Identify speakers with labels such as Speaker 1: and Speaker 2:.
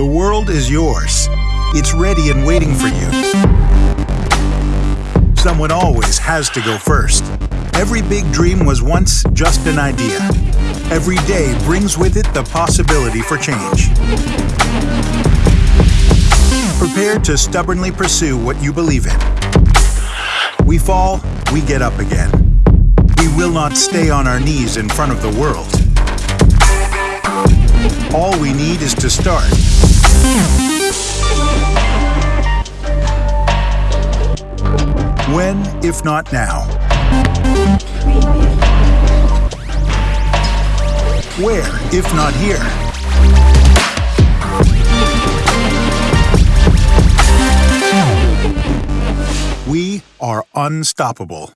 Speaker 1: The world is yours. It's ready and waiting for you. Someone always has to go first. Every big dream was once just an idea. Every day brings with it the possibility for change. Prepare to stubbornly pursue what you believe in. We fall, we get up again. We will not stay on our knees in front of the world. All we need is to start. When, if not now? Where, if not here? We are unstoppable.